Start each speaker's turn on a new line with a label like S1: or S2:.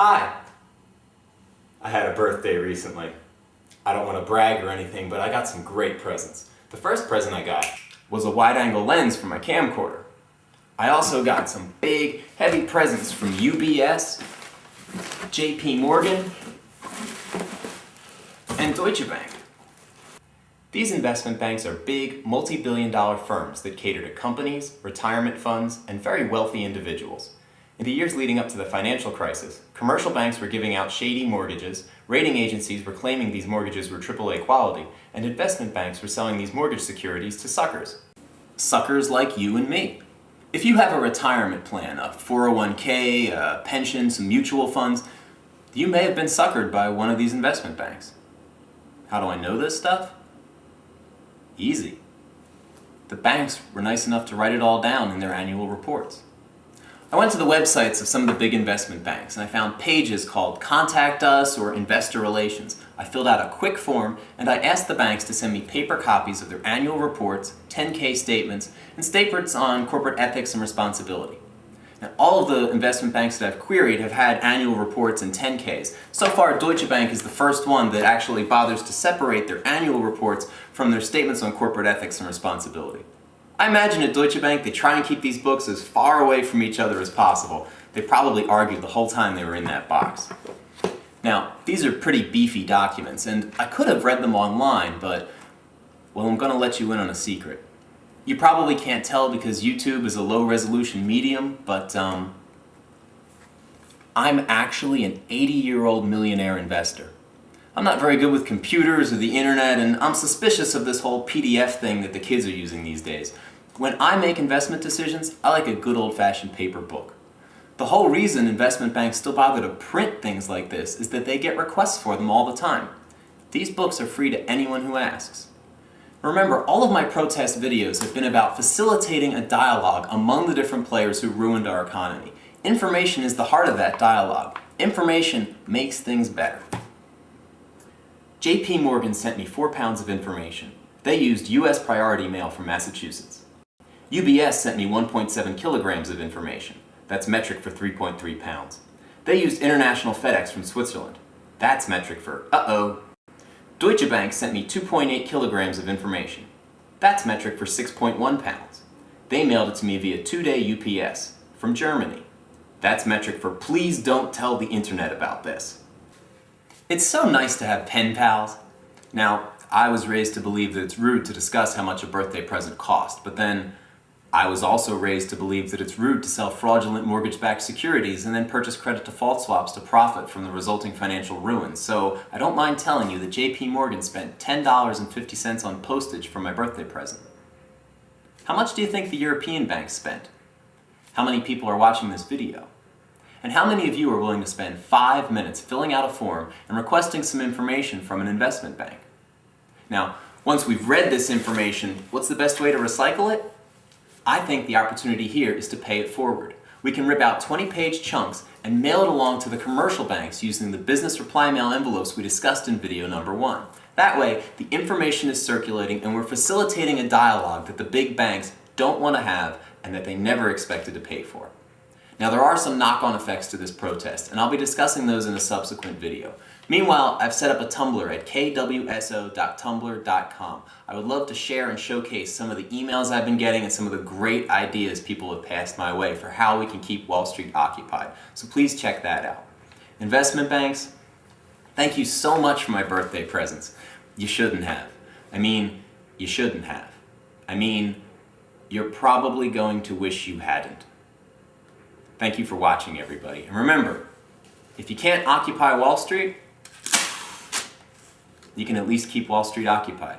S1: Hi! I had a birthday recently. I don't want to brag or anything, but I got some great presents. The first present I got was a wide-angle lens for my camcorder. I also got some big, heavy presents from UBS, JP Morgan, and Deutsche Bank. These investment banks are big, multi-billion dollar firms that cater to companies, retirement funds, and very wealthy individuals. In the years leading up to the financial crisis, commercial banks were giving out shady mortgages, rating agencies were claiming these mortgages were AAA quality, and investment banks were selling these mortgage securities to suckers. Suckers like you and me. If you have a retirement plan, a 401k, a pension, some mutual funds, you may have been suckered by one of these investment banks. How do I know this stuff? Easy. The banks were nice enough to write it all down in their annual reports. I went to the websites of some of the big investment banks and I found pages called Contact Us or Investor Relations. I filled out a quick form and I asked the banks to send me paper copies of their annual reports, 10K statements, and statements on corporate ethics and responsibility. Now, all of the investment banks that I've queried have had annual reports and 10Ks. So far, Deutsche Bank is the first one that actually bothers to separate their annual reports from their statements on corporate ethics and responsibility. I imagine at Deutsche Bank they try and keep these books as far away from each other as possible. They probably argued the whole time they were in that box. Now, these are pretty beefy documents, and I could have read them online, but, well, I'm going to let you in on a secret. You probably can't tell because YouTube is a low-resolution medium, but um, I'm actually an 80-year-old millionaire investor. I'm not very good with computers or the internet, and I'm suspicious of this whole PDF thing that the kids are using these days. When I make investment decisions, I like a good old-fashioned paper book. The whole reason investment banks still bother to print things like this is that they get requests for them all the time. These books are free to anyone who asks. Remember, all of my protest videos have been about facilitating a dialogue among the different players who ruined our economy. Information is the heart of that dialogue. Information makes things better. JP Morgan sent me four pounds of information. They used US priority mail from Massachusetts. UBS sent me 1.7 kilograms of information. That's metric for 3.3 pounds. They used International FedEx from Switzerland. That's metric for uh-oh. Deutsche Bank sent me 2.8 kilograms of information. That's metric for 6.1 pounds. They mailed it to me via two-day UPS from Germany. That's metric for please don't tell the internet about this. It's so nice to have pen pals. Now, I was raised to believe that it's rude to discuss how much a birthday present cost, but then I was also raised to believe that it's rude to sell fraudulent mortgage-backed securities and then purchase credit default swaps to profit from the resulting financial ruin. So I don't mind telling you that JP Morgan spent $10.50 on postage for my birthday present. How much do you think the European banks spent? How many people are watching this video? And how many of you are willing to spend five minutes filling out a form and requesting some information from an investment bank? Now, once we've read this information, what's the best way to recycle it? I think the opportunity here is to pay it forward. We can rip out 20-page chunks and mail it along to the commercial banks using the business reply mail envelopes we discussed in video number one. That way, the information is circulating and we're facilitating a dialogue that the big banks don't want to have and that they never expected to pay for. Now there are some knock-on effects to this protest, and I'll be discussing those in a subsequent video. Meanwhile, I've set up a Tumblr at kwso.tumblr.com. I would love to share and showcase some of the emails I've been getting and some of the great ideas people have passed my way for how we can keep Wall Street occupied. So please check that out. Investment banks, thank you so much for my birthday presents. You shouldn't have. I mean, you shouldn't have. I mean, you're probably going to wish you hadn't. Thank you for watching, everybody. And remember, if you can't occupy Wall Street, you can at least keep Wall Street occupied.